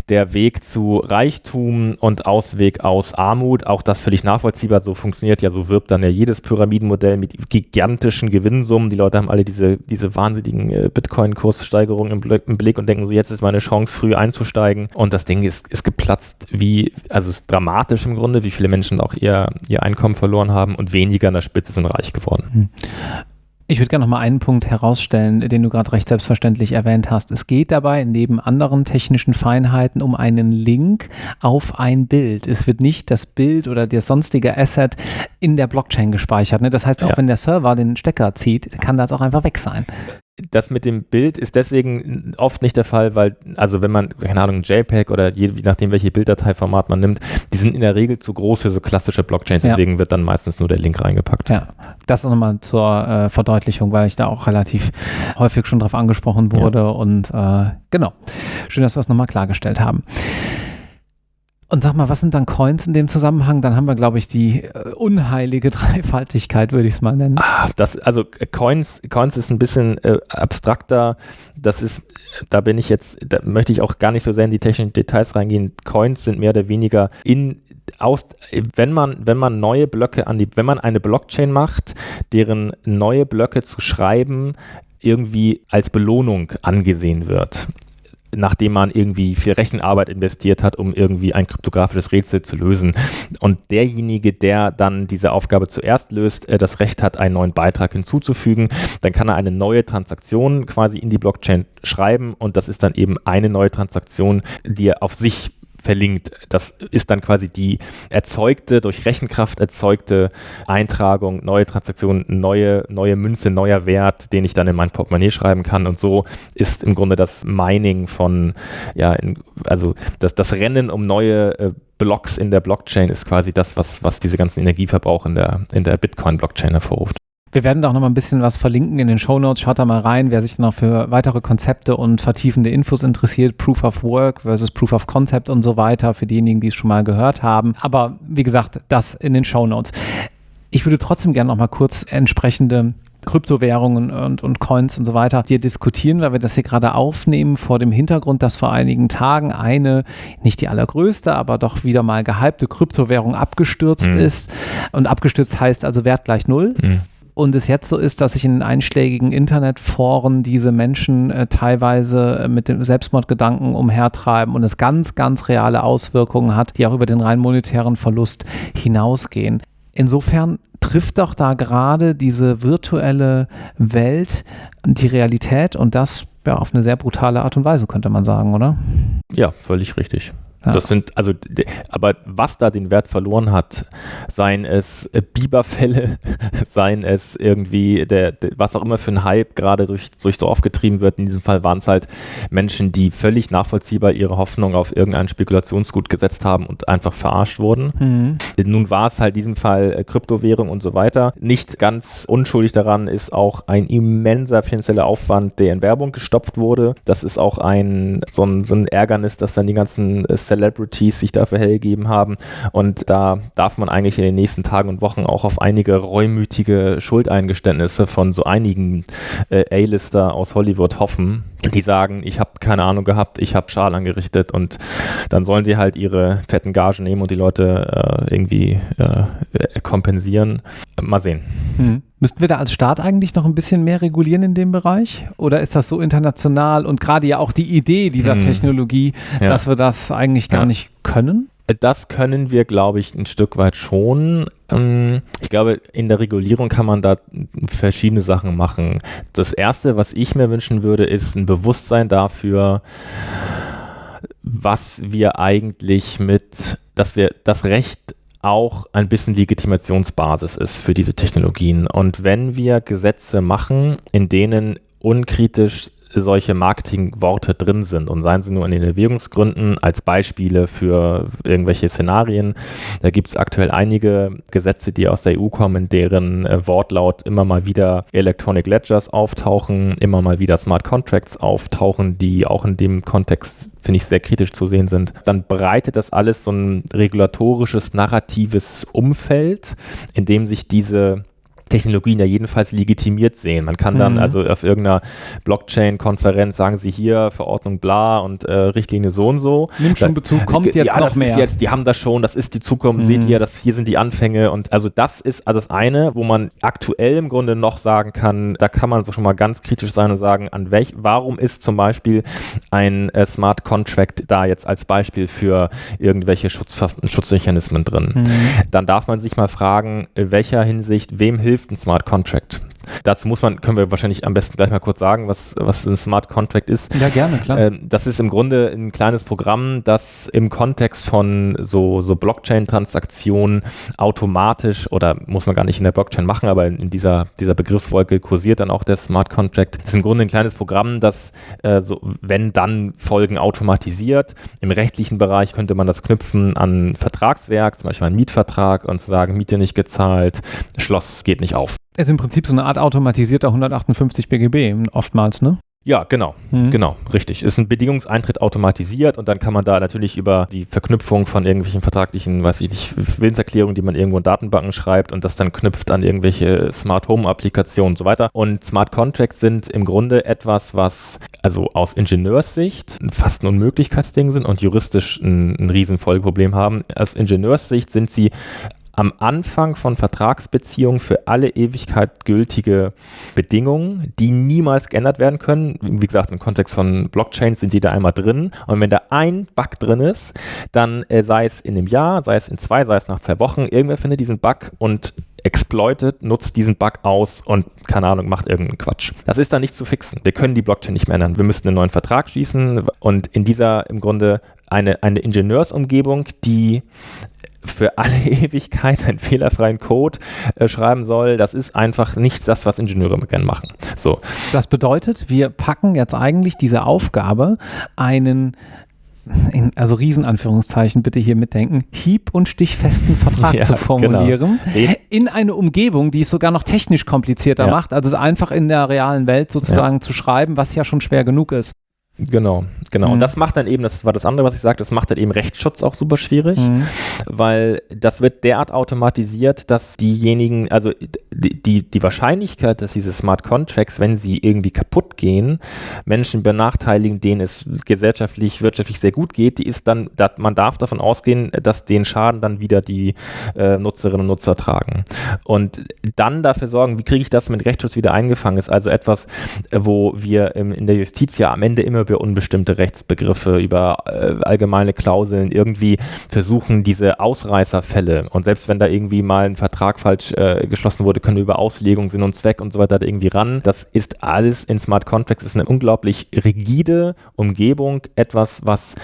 der Weg zu Reichtum und Ausweg aus Armut. Auch das völlig nachvollziehbar. So funktioniert ja, so wirbt dann ja jedes Pyramidenmodell mit gigantischen Gewinnsummen. Die Leute haben alle diese, diese wahnsinnigen äh, Bitcoin-Kurssteigerungen im im Blick und denken so, jetzt ist meine Chance, früh einzusteigen. Und das Ding ist, ist geplatzt, wie, also ist dramatisch im Grunde, wie viele Menschen auch ihr, ihr Einkommen verloren haben und weniger an der Spitze sind reich geworden. Hm. Ich würde gerne noch mal einen Punkt herausstellen, den du gerade recht selbstverständlich erwähnt hast. Es geht dabei neben anderen technischen Feinheiten um einen Link auf ein Bild. Es wird nicht das Bild oder der sonstige Asset in der Blockchain gespeichert. Ne? Das heißt, auch ja. wenn der Server den Stecker zieht, kann das auch einfach weg sein das mit dem Bild ist deswegen oft nicht der Fall, weil, also wenn man, keine Ahnung, JPEG oder je, je nachdem, welche Bilddateiformat man nimmt, die sind in der Regel zu groß für so klassische Blockchains, deswegen ja. wird dann meistens nur der Link reingepackt. Ja, das nochmal zur äh, Verdeutlichung, weil ich da auch relativ häufig schon drauf angesprochen wurde ja. und äh, genau. Schön, dass wir es nochmal klargestellt haben. Und sag mal, was sind dann Coins in dem Zusammenhang? Dann haben wir, glaube ich, die äh, unheilige Dreifaltigkeit, würde ich es mal nennen. Ah, das, also äh, Coins, Coins ist ein bisschen äh, abstrakter. Das ist, da bin ich jetzt, da möchte ich auch gar nicht so sehr in die technischen Details reingehen. Coins sind mehr oder weniger in aus, wenn man, wenn man neue Blöcke an die, wenn man eine Blockchain macht, deren neue Blöcke zu schreiben irgendwie als Belohnung angesehen wird nachdem man irgendwie viel Rechenarbeit investiert hat, um irgendwie ein kryptografisches Rätsel zu lösen. Und derjenige, der dann diese Aufgabe zuerst löst, äh, das Recht hat, einen neuen Beitrag hinzuzufügen, dann kann er eine neue Transaktion quasi in die Blockchain schreiben und das ist dann eben eine neue Transaktion, die er auf sich verlinkt. Das ist dann quasi die erzeugte, durch Rechenkraft erzeugte Eintragung, neue Transaktion, neue, neue Münze, neuer Wert, den ich dann in mein Portemonnaie schreiben kann. Und so ist im Grunde das Mining von, ja, in, also das, das Rennen um neue äh, Blocks in der Blockchain ist quasi das, was, was diese ganzen Energieverbrauch in der, in der Bitcoin-Blockchain hervorruft. Wir werden da auch noch mal ein bisschen was verlinken in den Show Notes. Schaut da mal rein, wer sich noch für weitere Konzepte und vertiefende Infos interessiert. Proof of Work versus Proof of Concept und so weiter, für diejenigen, die es schon mal gehört haben. Aber wie gesagt, das in den Show Notes. Ich würde trotzdem gerne noch mal kurz entsprechende Kryptowährungen und, und Coins und so weiter dir diskutieren, weil wir das hier gerade aufnehmen vor dem Hintergrund, dass vor einigen Tagen eine, nicht die allergrößte, aber doch wieder mal gehypte Kryptowährung abgestürzt mhm. ist. Und abgestürzt heißt also Wert gleich null. Mhm und es jetzt so ist, dass sich in den einschlägigen Internetforen diese Menschen äh, teilweise äh, mit dem Selbstmordgedanken umhertreiben und es ganz, ganz reale Auswirkungen hat, die auch über den rein monetären Verlust hinausgehen. Insofern trifft doch da gerade diese virtuelle Welt die Realität und das ja, auf eine sehr brutale Art und Weise, könnte man sagen, oder? Ja, völlig richtig. Ja. Das sind, also, aber was da den Wert verloren hat, seien es äh, Biberfälle, seien es irgendwie, der, der, was auch immer für ein Hype gerade durch, durch Dorf getrieben wird. In diesem Fall waren es halt Menschen, die völlig nachvollziehbar ihre Hoffnung auf irgendein Spekulationsgut gesetzt haben und einfach verarscht wurden. Mhm. Nun war es halt in diesem Fall äh, Kryptowährung und so weiter. Nicht ganz unschuldig daran ist auch ein immenser finanzieller Aufwand, der in Werbung gestopft wurde. Das ist auch ein so ein, so ein Ärgernis, dass dann die ganzen äh, Celebrities sich dafür hergegeben haben. Und da darf man eigentlich in den nächsten Tagen und Wochen auch auf einige reumütige Schuldeingeständnisse von so einigen äh, A-Lister aus Hollywood hoffen, die sagen, ich habe keine Ahnung gehabt, ich habe Schal angerichtet und dann sollen sie halt ihre fetten Gagen nehmen und die Leute äh, irgendwie äh, kompensieren. Mal sehen. Mhm. Müssten wir da als Staat eigentlich noch ein bisschen mehr regulieren in dem Bereich? Oder ist das so international und gerade ja auch die Idee dieser mhm. Technologie, ja. dass wir das eigentlich gar ja. nicht können? Das können wir, glaube ich, ein Stück weit schon. Ähm, ich glaube, in der Regulierung kann man da verschiedene Sachen machen. Das Erste, was ich mir wünschen würde, ist ein Bewusstsein dafür, was wir eigentlich mit, dass wir das Recht auch ein bisschen Legitimationsbasis ist für diese Technologien. Und wenn wir Gesetze machen, in denen unkritisch solche Marketingworte drin sind und seien sie nur in den Erwägungsgründen als Beispiele für irgendwelche Szenarien. Da gibt es aktuell einige Gesetze, die aus der EU kommen, deren äh, Wortlaut immer mal wieder Electronic Ledgers auftauchen, immer mal wieder Smart Contracts auftauchen, die auch in dem Kontext finde ich sehr kritisch zu sehen sind, dann breitet das alles so ein regulatorisches, narratives Umfeld, in dem sich diese Technologien ja jedenfalls legitimiert sehen. Man kann dann mhm. also auf irgendeiner Blockchain-Konferenz sagen sie hier Verordnung bla und äh, Richtlinie so und so. Nimmt schon Bezug, kommt jetzt ja, noch mehr. Jetzt, die haben das schon, das ist die Zukunft, mhm. seht ihr, das, hier sind die Anfänge und also das ist also das eine, wo man aktuell im Grunde noch sagen kann, da kann man so schon mal ganz kritisch sein und sagen, an welch, warum ist zum Beispiel ein äh, Smart Contract da jetzt als Beispiel für irgendwelche Schutz, Schutzmechanismen drin? Mhm. Dann darf man sich mal fragen, in welcher Hinsicht, wem hilft hilft ein Smart Contract? Dazu muss man, können wir wahrscheinlich am besten gleich mal kurz sagen, was, was ein Smart Contract ist. Ja, gerne, klar. Ähm, das ist im Grunde ein kleines Programm, das im Kontext von so, so Blockchain-Transaktionen automatisch oder muss man gar nicht in der Blockchain machen, aber in, in, dieser, dieser Begriffswolke kursiert dann auch der Smart Contract. Das ist im Grunde ein kleines Programm, das, äh, so, wenn dann Folgen automatisiert. Im rechtlichen Bereich könnte man das knüpfen an Vertragswerk, zum Beispiel einen Mietvertrag und zu sagen, Miete nicht gezahlt, Schloss geht nicht auf. Ist im Prinzip so eine Art automatisierter 158 BGB oftmals, ne? Ja, genau, mhm. genau, richtig. Ist ein Bedingungseintritt automatisiert und dann kann man da natürlich über die Verknüpfung von irgendwelchen vertraglichen, weiß ich nicht, Willenserklärungen, die man irgendwo in Datenbanken schreibt und das dann knüpft an irgendwelche Smart Home Applikationen und so weiter. Und Smart Contracts sind im Grunde etwas, was also aus Ingenieurssicht fast ein Unmöglichkeitsding sind und juristisch ein, ein riesen Folgeproblem haben. Aus Ingenieurssicht sind sie am Anfang von Vertragsbeziehungen für alle Ewigkeit gültige Bedingungen, die niemals geändert werden können. Wie gesagt, im Kontext von Blockchains sind die da einmal drin. Und wenn da ein Bug drin ist, dann äh, sei es in einem Jahr, sei es in zwei, sei es nach zwei Wochen, irgendwer findet diesen Bug und exploitet, nutzt diesen Bug aus und, keine Ahnung, macht irgendeinen Quatsch. Das ist dann nicht zu fixen. Wir können die Blockchain nicht mehr ändern. Wir müssen einen neuen Vertrag schließen und in dieser im Grunde eine, eine Ingenieursumgebung, die für alle Ewigkeit einen fehlerfreien Code äh, schreiben soll, das ist einfach nicht das, was Ingenieure gerne machen. So. Das bedeutet, wir packen jetzt eigentlich diese Aufgabe, einen in, also Riesenanführungszeichen bitte hier mitdenken, hieb- und stichfesten Vertrag ja, zu formulieren, genau. in eine Umgebung, die es sogar noch technisch komplizierter ja. macht, also einfach in der realen Welt sozusagen ja. zu schreiben, was ja schon schwer genug ist. Genau, genau. Mhm. Und das macht dann eben, das war das andere, was ich sagte, das macht dann eben Rechtsschutz auch super schwierig, mhm. weil das wird derart automatisiert, dass diejenigen, also die, die, die Wahrscheinlichkeit, dass diese Smart Contracts, wenn sie irgendwie kaputt gehen, Menschen benachteiligen, denen es gesellschaftlich, wirtschaftlich sehr gut geht, die ist dann, man darf davon ausgehen, dass den Schaden dann wieder die äh, Nutzerinnen und Nutzer tragen. Und dann dafür sorgen, wie kriege ich das mit Rechtsschutz wieder eingefangen, ist also etwas, wo wir im, in der Justiz ja am Ende immer über unbestimmte Rechtsbegriffe, über äh, allgemeine Klauseln irgendwie versuchen, diese Ausreißerfälle und selbst wenn da irgendwie mal ein Vertrag falsch äh, geschlossen wurde, können wir über Auslegung, Sinn und Zweck und so weiter irgendwie ran. Das ist alles in Smart Contracts, ist eine unglaublich rigide Umgebung, etwas, was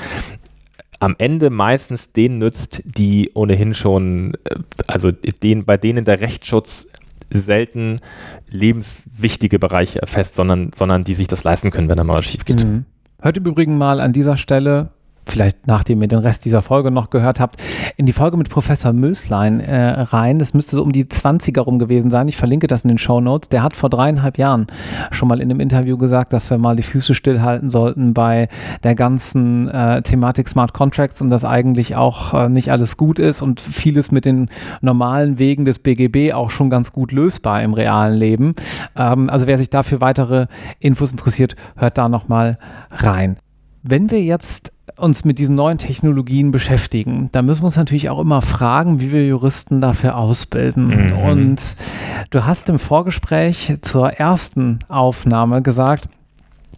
am Ende meistens denen nützt, die ohnehin schon, äh, also den, bei denen der Rechtsschutz selten lebenswichtige Bereiche erfasst, sondern, sondern die sich das leisten können, wenn da mal was schief geht. Mhm. Hört im Übrigen mal an dieser Stelle vielleicht nachdem ihr den Rest dieser Folge noch gehört habt, in die Folge mit Professor Möslein äh, rein. Das müsste so um die 20er rum gewesen sein. Ich verlinke das in den Show Notes. Der hat vor dreieinhalb Jahren schon mal in einem Interview gesagt, dass wir mal die Füße stillhalten sollten bei der ganzen äh, Thematik Smart Contracts und dass eigentlich auch äh, nicht alles gut ist und vieles mit den normalen Wegen des BGB auch schon ganz gut lösbar im realen Leben. Ähm, also wer sich dafür weitere Infos interessiert, hört da nochmal rein. Wenn wir jetzt uns mit diesen neuen Technologien beschäftigen, dann müssen wir uns natürlich auch immer fragen, wie wir Juristen dafür ausbilden. Mhm. Und du hast im Vorgespräch zur ersten Aufnahme gesagt,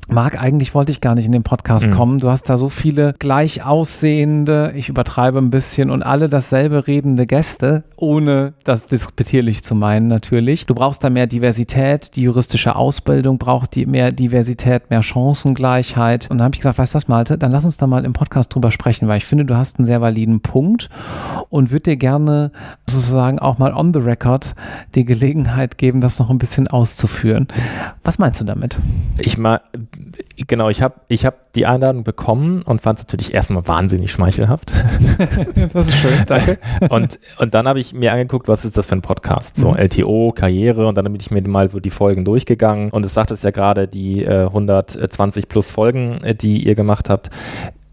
Marc, eigentlich wollte ich gar nicht in den Podcast mhm. kommen. Du hast da so viele gleich aussehende, ich übertreibe ein bisschen, und alle dasselbe redende Gäste, ohne das disputierlich zu meinen natürlich. Du brauchst da mehr Diversität, die juristische Ausbildung braucht die mehr Diversität, mehr Chancengleichheit. Und dann habe ich gesagt, weißt du was, Malte, dann lass uns da mal im Podcast drüber sprechen, weil ich finde, du hast einen sehr validen Punkt und würde dir gerne sozusagen auch mal on the record die Gelegenheit geben, das noch ein bisschen auszuführen. Was meinst du damit? Ich mal genau, ich habe ich hab die Einladung bekommen und fand es natürlich erstmal wahnsinnig schmeichelhaft. das ist schön, danke. und, und dann habe ich mir angeguckt, was ist das für ein Podcast? So mhm. LTO, Karriere und dann bin ich mir mal so die Folgen durchgegangen und es sagt es ja gerade, die äh, 120 plus Folgen, äh, die ihr gemacht habt,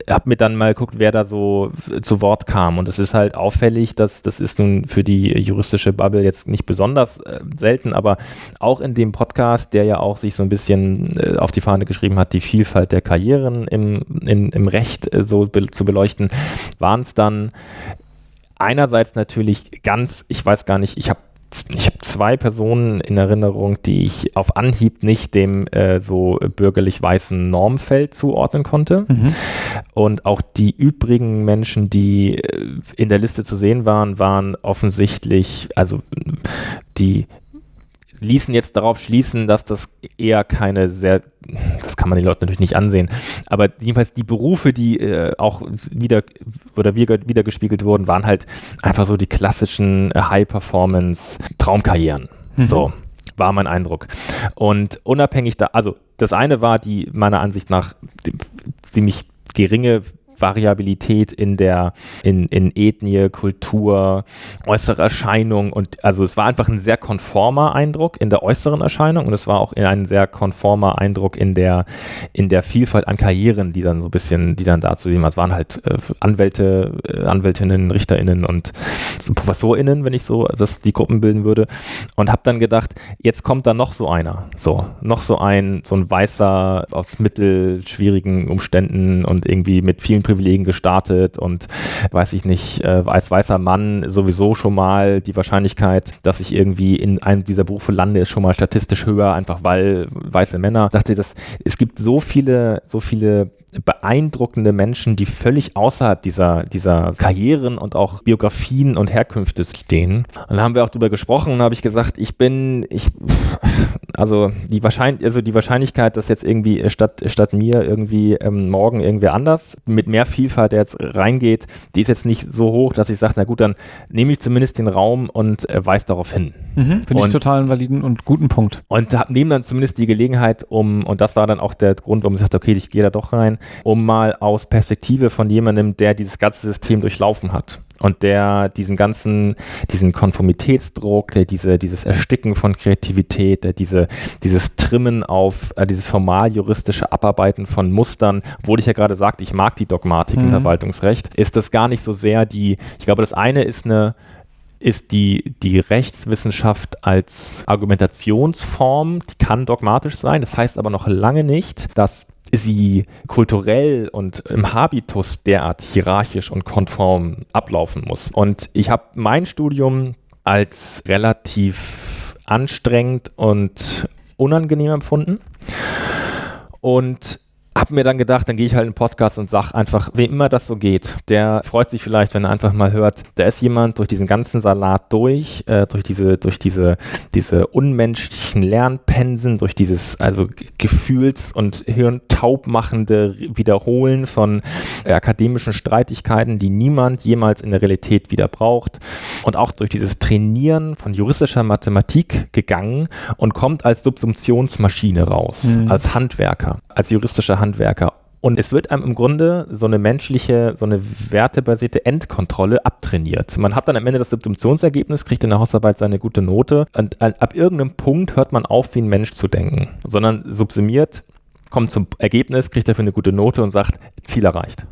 habe mir dann mal geguckt, wer da so zu Wort kam. Und es ist halt auffällig, dass das ist nun für die juristische Bubble jetzt nicht besonders äh, selten, aber auch in dem Podcast, der ja auch sich so ein bisschen äh, auf die Fahne geschrieben hat, die Vielfalt der Karrieren im, in, im Recht äh, so be zu beleuchten, waren es dann einerseits natürlich ganz, ich weiß gar nicht, ich habe ich habe zwei Personen in Erinnerung, die ich auf Anhieb nicht dem äh, so bürgerlich weißen Normfeld zuordnen konnte. Mhm. Und auch die übrigen Menschen, die äh, in der Liste zu sehen waren, waren offensichtlich, also die ließen jetzt darauf schließen, dass das eher keine sehr, das kann man den Leuten natürlich nicht ansehen, aber jedenfalls die Berufe, die äh, auch wieder oder wieder, wieder gespiegelt wurden, waren halt einfach so die klassischen High-Performance-Traumkarrieren. Mhm. So war mein Eindruck. Und unabhängig da, also das eine war die meiner Ansicht nach ziemlich geringe Variabilität in der, in, in Ethnie, Kultur, äußere Erscheinung und also es war einfach ein sehr konformer Eindruck in der äußeren Erscheinung und es war auch ein sehr konformer Eindruck in der, in der Vielfalt an Karrieren, die dann so ein bisschen, die dann dazu sehen. Es waren halt äh, Anwälte, äh, Anwältinnen, RichterInnen und so ProfessorInnen, wenn ich so das, die Gruppen bilden würde und habe dann gedacht, jetzt kommt da noch so einer, so, noch so ein, so ein weißer aus mittelschwierigen Umständen und irgendwie mit vielen Privilegien gestartet und weiß ich nicht, äh, als weißer Mann sowieso schon mal die Wahrscheinlichkeit, dass ich irgendwie in einem dieser Berufe lande, ist schon mal statistisch höher, einfach weil weiße Männer. dachte, das, es gibt so viele, so viele beeindruckende Menschen, die völlig außerhalb dieser, dieser Karrieren und auch Biografien und Herkünfte stehen. Und da haben wir auch drüber gesprochen und habe ich gesagt, ich bin, ich, also die, Wahrscheinlich also die Wahrscheinlichkeit, dass jetzt irgendwie statt, statt mir irgendwie ähm, morgen irgendwer anders mit mehr Vielfalt jetzt reingeht, die ist jetzt nicht so hoch, dass ich sage, na gut, dann nehme ich zumindest den Raum und äh, weise darauf hin. Mhm, Finde ich total einen validen und guten Punkt. Und nehme dann zumindest die Gelegenheit, um, und das war dann auch der Grund, warum ich sagte, okay, ich gehe da doch rein, um mal aus Perspektive von jemandem, der dieses ganze System durchlaufen hat und der diesen ganzen, diesen Konformitätsdruck, der diese, dieses Ersticken von Kreativität, der diese, dieses Trimmen auf, äh, dieses formal juristische Abarbeiten von Mustern, obwohl ich ja gerade sagte, ich mag die Dogmatik mhm. im Verwaltungsrecht, ist das gar nicht so sehr die, ich glaube, das eine ist eine, ist die, die Rechtswissenschaft als Argumentationsform, die kann dogmatisch sein, das heißt aber noch lange nicht, dass sie kulturell und im Habitus derart hierarchisch und konform ablaufen muss. Und ich habe mein Studium als relativ anstrengend und unangenehm empfunden. Und habe mir dann gedacht, dann gehe ich halt in den Podcast und sage einfach, wem immer das so geht, der freut sich vielleicht, wenn er einfach mal hört, da ist jemand durch diesen ganzen Salat durch, äh, durch diese, durch diese, diese unmenschlichen Lernpensen, durch dieses also gefühls- und hirntaubmachende Wiederholen von äh, akademischen Streitigkeiten, die niemand jemals in der Realität wieder braucht und auch durch dieses Trainieren von juristischer Mathematik gegangen und kommt als Subsumptionsmaschine raus, mhm. als Handwerker, als juristischer Handwerker. Und es wird einem im Grunde so eine menschliche, so eine wertebasierte Endkontrolle abtrainiert. Man hat dann am Ende das Subsumptionsergebnis, kriegt in der Hausarbeit seine gute Note und ab irgendeinem Punkt hört man auf, wie ein Mensch zu denken, sondern subsumiert, kommt zum Ergebnis, kriegt dafür eine gute Note und sagt, Ziel erreicht.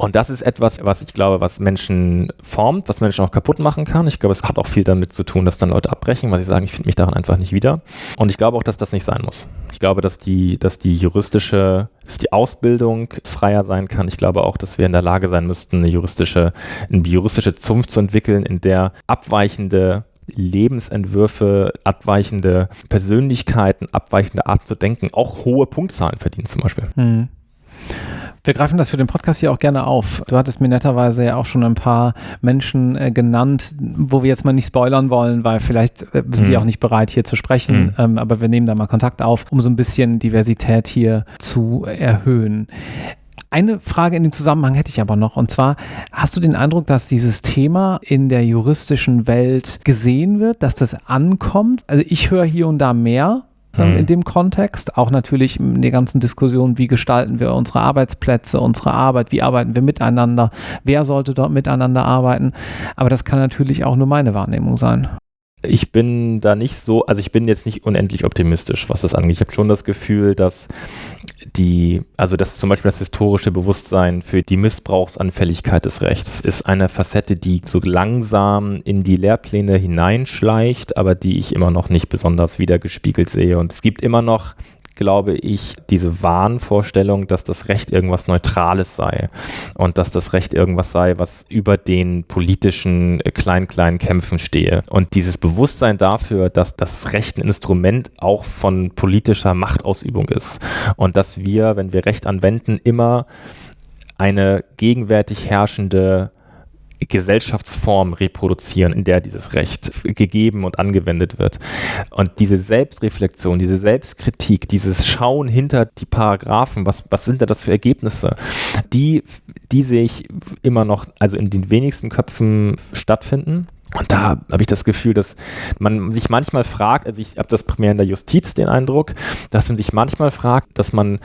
Und das ist etwas, was ich glaube, was Menschen formt, was Menschen auch kaputt machen kann. Ich glaube, es hat auch viel damit zu tun, dass dann Leute abbrechen, weil sie sagen, ich finde mich daran einfach nicht wieder. Und ich glaube auch, dass das nicht sein muss. Glaube, dass die, dass die juristische, dass die Ausbildung freier sein kann. Ich glaube auch, dass wir in der Lage sein müssten, eine juristische, eine juristische Zunft zu entwickeln, in der abweichende Lebensentwürfe, abweichende Persönlichkeiten, abweichende Art zu denken, auch hohe Punktzahlen verdienen zum Beispiel. Mhm. Wir greifen das für den Podcast hier auch gerne auf. Du hattest mir netterweise ja auch schon ein paar Menschen äh, genannt, wo wir jetzt mal nicht spoilern wollen, weil vielleicht äh, sind mhm. die auch nicht bereit, hier zu sprechen. Mhm. Ähm, aber wir nehmen da mal Kontakt auf, um so ein bisschen Diversität hier zu erhöhen. Eine Frage in dem Zusammenhang hätte ich aber noch. Und zwar, hast du den Eindruck, dass dieses Thema in der juristischen Welt gesehen wird, dass das ankommt? Also ich höre hier und da mehr ähm, in dem Kontext. Auch natürlich in der ganzen Diskussion, wie gestalten wir unsere Arbeitsplätze, unsere Arbeit, wie arbeiten wir miteinander, wer sollte dort miteinander arbeiten. Aber das kann natürlich auch nur meine Wahrnehmung sein ich bin da nicht so, also ich bin jetzt nicht unendlich optimistisch, was das angeht. Ich habe schon das Gefühl, dass die, also dass zum Beispiel das historische Bewusstsein für die Missbrauchsanfälligkeit des Rechts ist eine Facette, die so langsam in die Lehrpläne hineinschleicht, aber die ich immer noch nicht besonders wiedergespiegelt sehe. Und es gibt immer noch glaube ich, diese Wahnvorstellung, dass das Recht irgendwas Neutrales sei und dass das Recht irgendwas sei, was über den politischen äh, klein-kleinen Kämpfen stehe. Und dieses Bewusstsein dafür, dass das Recht ein Instrument auch von politischer Machtausübung ist und dass wir, wenn wir Recht anwenden, immer eine gegenwärtig herrschende Gesellschaftsform reproduzieren, in der dieses Recht gegeben und angewendet wird. Und diese Selbstreflexion, diese Selbstkritik, dieses Schauen hinter die Paragraphen, was, was sind da das für Ergebnisse, die, die sehe ich immer noch, also in den wenigsten Köpfen stattfinden. Und da habe ich das Gefühl, dass man sich manchmal fragt, also ich habe das primär in der Justiz den Eindruck, dass man sich manchmal fragt, dass man,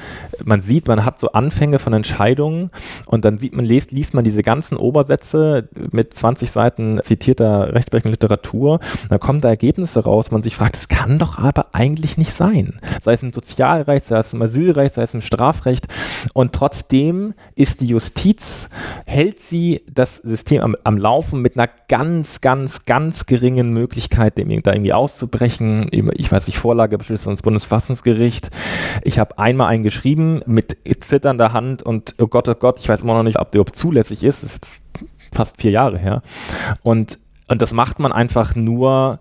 man sieht, man hat so Anfänge von Entscheidungen und dann sieht man, liest, liest man diese ganzen Obersätze mit 20 Seiten zitierter rechtsprechender Literatur, dann kommen da Ergebnisse raus, man sich fragt, das kann doch aber eigentlich nicht sein. Sei es im Sozialrecht, sei es im Asylrecht, sei es im Strafrecht und trotzdem ist die Justiz, hält sie das System am, am Laufen mit einer ganz, ganz ganz, ganz geringen Möglichkeit, dem da irgendwie auszubrechen. Ich weiß nicht, Vorlage Beschlüsse des Bundesverfassungsgericht. Ich habe einmal einen geschrieben mit zitternder Hand und oh Gott, oh Gott, ich weiß immer noch nicht, ob der überhaupt zulässig ist. Das ist fast vier Jahre her. Und, und das macht man einfach nur,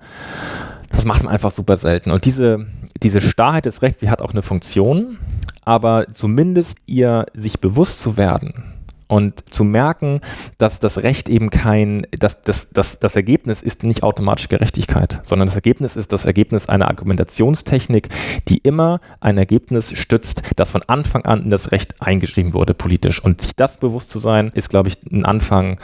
das macht man einfach super selten. Und diese, diese Starrheit des Rechts, die hat auch eine Funktion, aber zumindest ihr sich bewusst zu werden, und zu merken, dass das Recht eben kein, dass das, das, das Ergebnis ist nicht automatisch Gerechtigkeit, sondern das Ergebnis ist das Ergebnis einer Argumentationstechnik, die immer ein Ergebnis stützt, das von Anfang an in das Recht eingeschrieben wurde, politisch. Und sich das bewusst zu sein, ist, glaube ich, ein Anfang.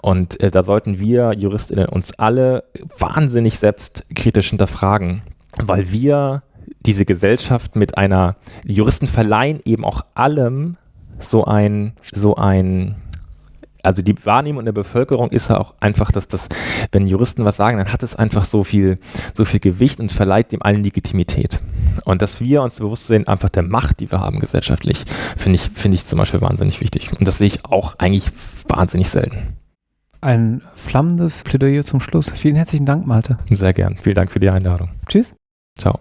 Und äh, da sollten wir Juristinnen uns alle wahnsinnig selbstkritisch hinterfragen, weil wir diese Gesellschaft mit einer, Juristen verleihen eben auch allem so ein, so ein, also die Wahrnehmung in der Bevölkerung ist ja auch einfach, dass das, wenn Juristen was sagen, dann hat es einfach so viel, so viel Gewicht und verleiht dem allen Legitimität. Und dass wir uns bewusst sehen, einfach der Macht, die wir haben gesellschaftlich, finde ich, finde ich zum Beispiel wahnsinnig wichtig. Und das sehe ich auch eigentlich wahnsinnig selten. Ein flammendes Plädoyer zum Schluss. Vielen herzlichen Dank, Malte. Sehr gern. Vielen Dank für die Einladung. Tschüss. Ciao.